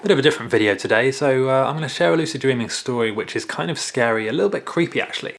Bit of a different video today, so uh, I'm going to share a lucid dreaming story which is kind of scary, a little bit creepy actually.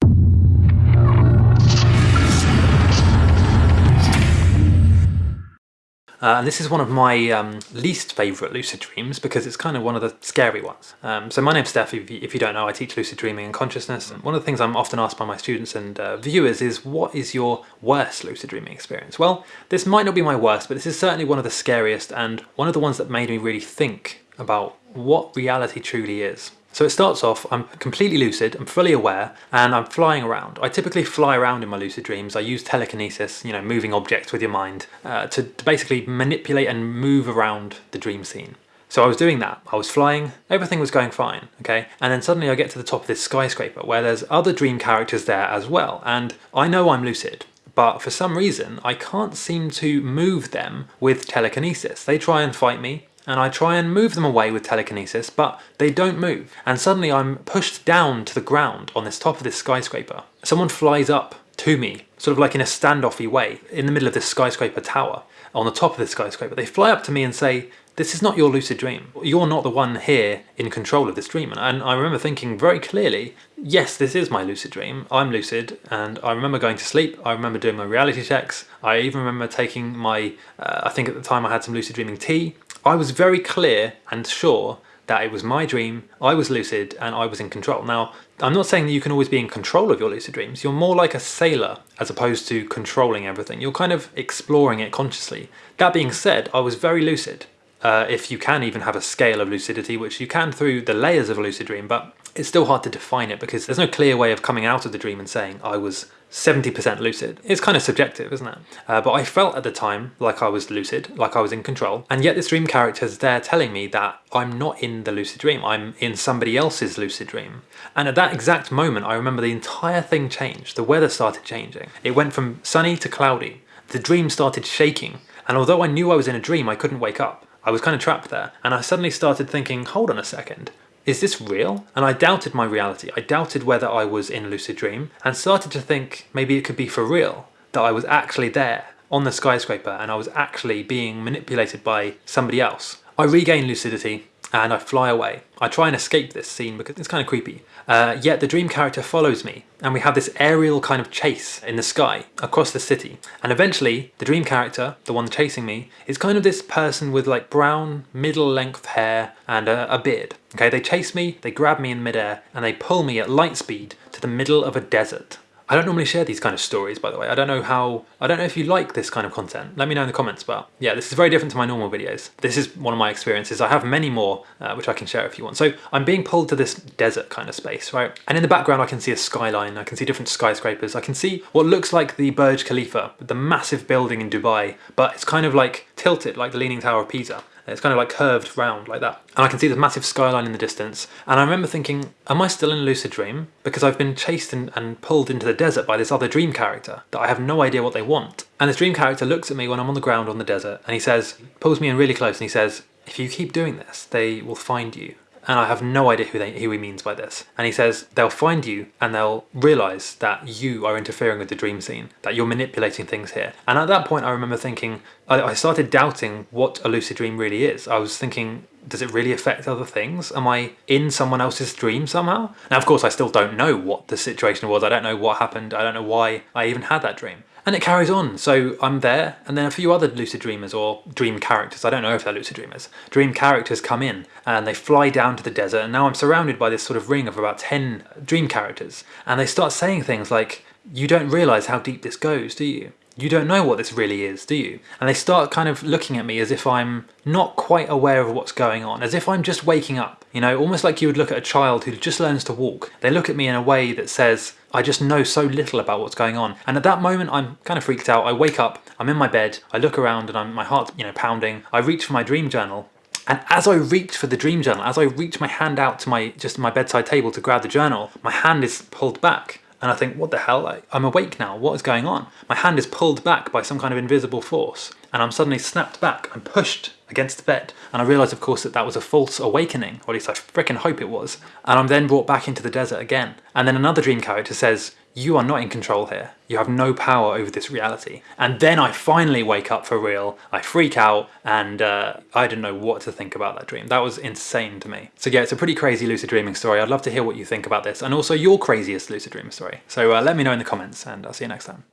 Uh, and this is one of my um, least favourite lucid dreams because it's kind of one of the scary ones. Um, so my name's Steph, if you, if you, don't know, I teach lucid dreaming and consciousness. And one of the things I'm often asked by my students and uh, viewers is, what is your worst lucid dreaming experience? Well, this might not be my worst, but this is certainly one of the scariest and one of the ones that made me really think about what reality truly is. So it starts off, I'm completely lucid, I'm fully aware, and I'm flying around. I typically fly around in my lucid dreams. I use telekinesis, you know, moving objects with your mind, uh, to, to basically manipulate and move around the dream scene. So I was doing that, I was flying, everything was going fine, okay? And then suddenly I get to the top of this skyscraper where there's other dream characters there as well, and I know I'm lucid, but for some reason I can't seem to move them with telekinesis. They try and fight me, and I try and move them away with telekinesis, but they don't move. And suddenly I'm pushed down to the ground on this top of this skyscraper. Someone flies up to me, sort of like in a standoffy way, in the middle of this skyscraper tower, on the top of this skyscraper. They fly up to me and say, this is not your lucid dream. You're not the one here in control of this dream. And I remember thinking very clearly, yes, this is my lucid dream. I'm lucid and I remember going to sleep. I remember doing my reality checks. I even remember taking my, uh, I think at the time I had some lucid dreaming tea. I was very clear and sure that it was my dream, I was lucid and I was in control. Now, I'm not saying that you can always be in control of your lucid dreams. You're more like a sailor as opposed to controlling everything. You're kind of exploring it consciously. That being said, I was very lucid uh, if you can even have a scale of lucidity, which you can through the layers of a lucid dream, but it's still hard to define it because there's no clear way of coming out of the dream and saying I was 70% lucid. It's kind of subjective, isn't it? Uh, but I felt at the time like I was lucid, like I was in control, and yet this dream character is there telling me that I'm not in the lucid dream, I'm in somebody else's lucid dream. And at that exact moment, I remember the entire thing changed. The weather started changing. It went from sunny to cloudy. The dream started shaking, and although I knew I was in a dream, I couldn't wake up. I was kind of trapped there, and I suddenly started thinking, hold on a second, is this real? And I doubted my reality. I doubted whether I was in a lucid dream and started to think maybe it could be for real, that I was actually there on the skyscraper and I was actually being manipulated by somebody else. I regain lucidity and I fly away. I try and escape this scene because it's kind of creepy. Uh, yet the dream character follows me and we have this aerial kind of chase in the sky across the city. And eventually the dream character, the one chasing me, is kind of this person with like brown middle length hair and a, a beard. Okay, they chase me, they grab me in midair and they pull me at light speed to the middle of a desert. I don't normally share these kind of stories, by the way. I don't know how, I don't know if you like this kind of content. Let me know in the comments, but yeah, this is very different to my normal videos. This is one of my experiences. I have many more, uh, which I can share if you want. So I'm being pulled to this desert kind of space, right? And in the background, I can see a skyline. I can see different skyscrapers. I can see what looks like the Burj Khalifa, the massive building in Dubai, but it's kind of like tilted like the Leaning Tower of Pisa. It's kind of like curved round like that. And I can see this massive skyline in the distance. And I remember thinking, am I still in a lucid dream? Because I've been chased and, and pulled into the desert by this other dream character that I have no idea what they want. And this dream character looks at me when I'm on the ground on the desert and he says, pulls me in really close and he says, if you keep doing this, they will find you and I have no idea who, they, who he means by this. And he says they'll find you and they'll realise that you are interfering with the dream scene, that you're manipulating things here. And at that point I remember thinking, I, I started doubting what a lucid dream really is. I was thinking, does it really affect other things? Am I in someone else's dream somehow? Now of course I still don't know what the situation was, I don't know what happened, I don't know why I even had that dream. And it carries on, so I'm there, and then a few other lucid dreamers, or dream characters, I don't know if they're lucid dreamers, dream characters come in, and they fly down to the desert, and now I'm surrounded by this sort of ring of about 10 dream characters, and they start saying things like, you don't realise how deep this goes, do you? You don't know what this really is, do you? And they start kind of looking at me as if I'm not quite aware of what's going on, as if I'm just waking up, you know, almost like you would look at a child who just learns to walk. They look at me in a way that says, I just know so little about what's going on. And at that moment, I'm kind of freaked out. I wake up, I'm in my bed, I look around and I'm, my heart's, you know, pounding. I reach for my dream journal and as I reach for the dream journal, as I reach my hand out to my just my bedside table to grab the journal, my hand is pulled back. And I think, what the hell? I'm awake now. What is going on? My hand is pulled back by some kind of invisible force. And I'm suddenly snapped back. I'm pushed against the bed. And I realise, of course, that that was a false awakening. Or at least I freaking hope it was. And I'm then brought back into the desert again. And then another dream character says, you are not in control here. You have no power over this reality. And then I finally wake up for real, I freak out, and uh, I didn't know what to think about that dream. That was insane to me. So yeah, it's a pretty crazy lucid dreaming story. I'd love to hear what you think about this, and also your craziest lucid dreaming story. So uh, let me know in the comments, and I'll see you next time.